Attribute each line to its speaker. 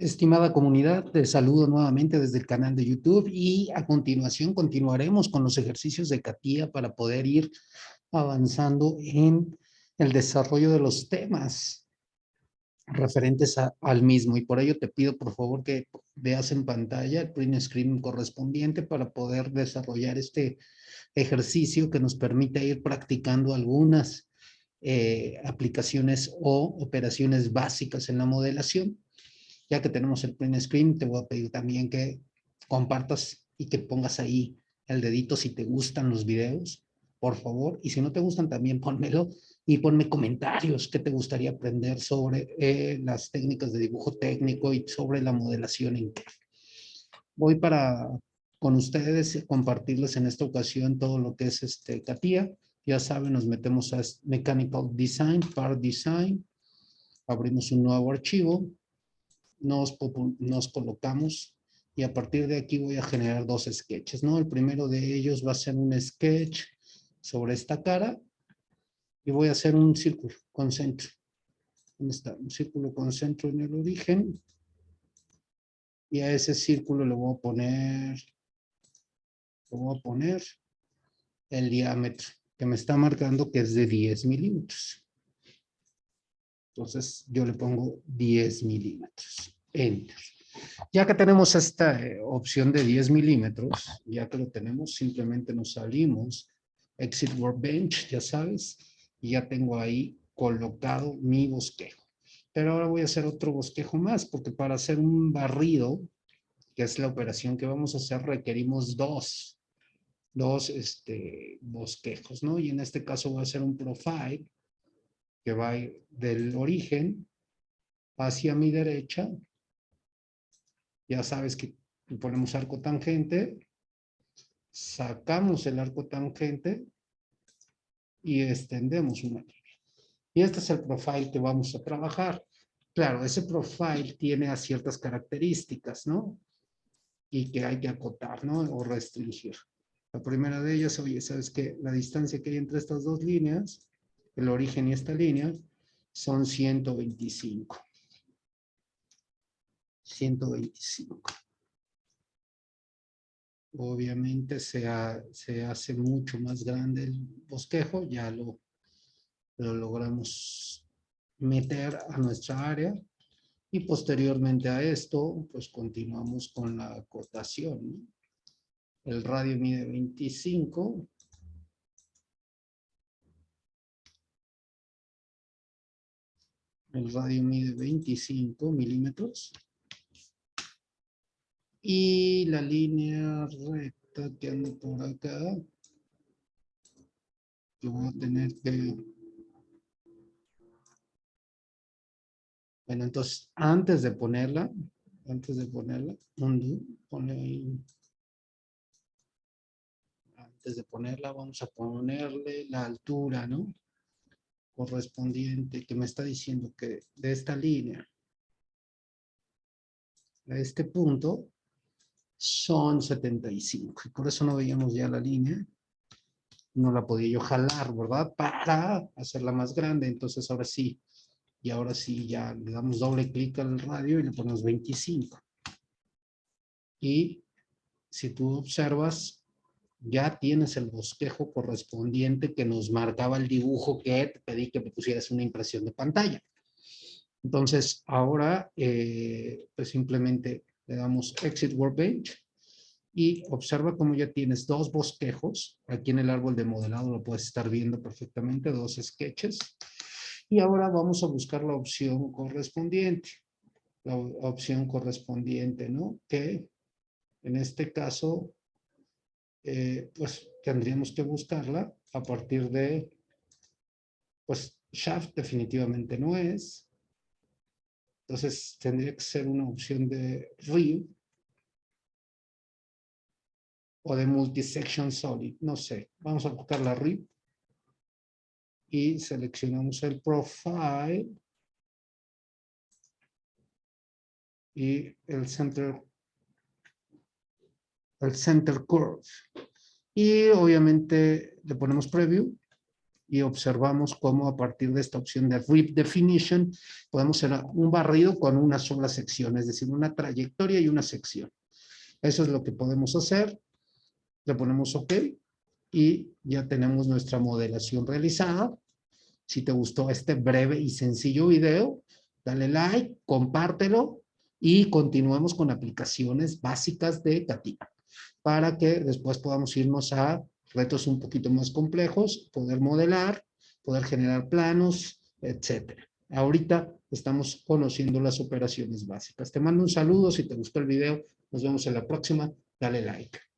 Speaker 1: Estimada comunidad, te saludo nuevamente desde el canal de YouTube y a continuación continuaremos con los ejercicios de CATIA para poder ir avanzando en el desarrollo de los temas referentes al mismo. Y por ello te pido por favor que veas en pantalla el print screen correspondiente para poder desarrollar este ejercicio que nos permite ir practicando algunas eh, aplicaciones o operaciones básicas en la modelación ya que tenemos el print screen, te voy a pedir también que compartas y que pongas ahí el dedito si te gustan los videos, por favor. Y si no te gustan, también pónmelo y ponme comentarios que te gustaría aprender sobre eh, las técnicas de dibujo técnico y sobre la modelación CAD. Voy para con ustedes compartirles en esta ocasión todo lo que es este CATIA. Ya saben, nos metemos a Mechanical Design, Part Design. Abrimos un nuevo archivo nos, colocamos y a partir de aquí voy a generar dos sketches, ¿no? El primero de ellos va a ser un sketch sobre esta cara y voy a hacer un círculo con centro. ¿Dónde está? Un círculo con centro en el origen. Y a ese círculo le voy a poner, le voy a poner el diámetro que me está marcando que es de 10 milímetros. Entonces yo le pongo 10 milímetros. Enter. Ya que tenemos esta eh, opción de 10 milímetros, ya que lo tenemos, simplemente nos salimos, Exit Workbench, ya sabes, y ya tengo ahí colocado mi bosquejo. Pero ahora voy a hacer otro bosquejo más, porque para hacer un barrido, que es la operación que vamos a hacer, requerimos dos, dos este, bosquejos, ¿no? Y en este caso voy a hacer un profile, que va del origen hacia mi derecha. Ya sabes que ponemos arco tangente, sacamos el arco tangente y extendemos una línea. Y este es el profile que vamos a trabajar. Claro, ese profile tiene ciertas características, ¿no? Y que hay que acotar, ¿no? O restringir. La primera de ellas, oye, ¿sabes que La distancia que hay entre estas dos líneas el origen y esta línea, son 125. 125. Obviamente se, se hace mucho más grande el bosquejo, ya lo, lo logramos meter a nuestra área y posteriormente a esto, pues continuamos con la acotación. El radio mide 25, El radio mide 25 milímetros. Y la línea recta que anda por acá, yo voy a tener que... Bueno, entonces, antes de ponerla, antes de ponerla, undo, pone ahí. Antes de ponerla, vamos a ponerle la altura, ¿no? Correspondiente que me está diciendo que de esta línea a este punto son 75. Y por eso no veíamos ya la línea. No la podía yo jalar, ¿verdad? Para hacerla más grande. Entonces ahora sí. Y ahora sí ya le damos doble clic al radio y le ponemos 25. Y si tú observas, ya tienes el bosquejo correspondiente que nos marcaba el dibujo que te pedí que me pusieras una impresión de pantalla. Entonces, ahora, eh, pues simplemente le damos Exit Workbench y observa cómo ya tienes dos bosquejos. Aquí en el árbol de modelado lo puedes estar viendo perfectamente, dos sketches. Y ahora vamos a buscar la opción correspondiente. La opción correspondiente, ¿no? Que en este caso eh, pues tendríamos que buscarla a partir de, pues shaft definitivamente no es, entonces tendría que ser una opción de rib o de multisection solid, no sé, vamos a buscar la rib y seleccionamos el profile y el center el center curve. Y obviamente le ponemos preview y observamos cómo a partir de esta opción de Rip Definition podemos hacer un barrido con una sola sección, es decir, una trayectoria y una sección. Eso es lo que podemos hacer. Le ponemos OK y ya tenemos nuestra modelación realizada. Si te gustó este breve y sencillo video, dale like, compártelo y continuemos con aplicaciones básicas de CATIA para que después podamos irnos a retos un poquito más complejos, poder modelar, poder generar planos, etcétera. Ahorita estamos conociendo las operaciones básicas. Te mando un saludo, si te gustó el video, nos vemos en la próxima, dale like.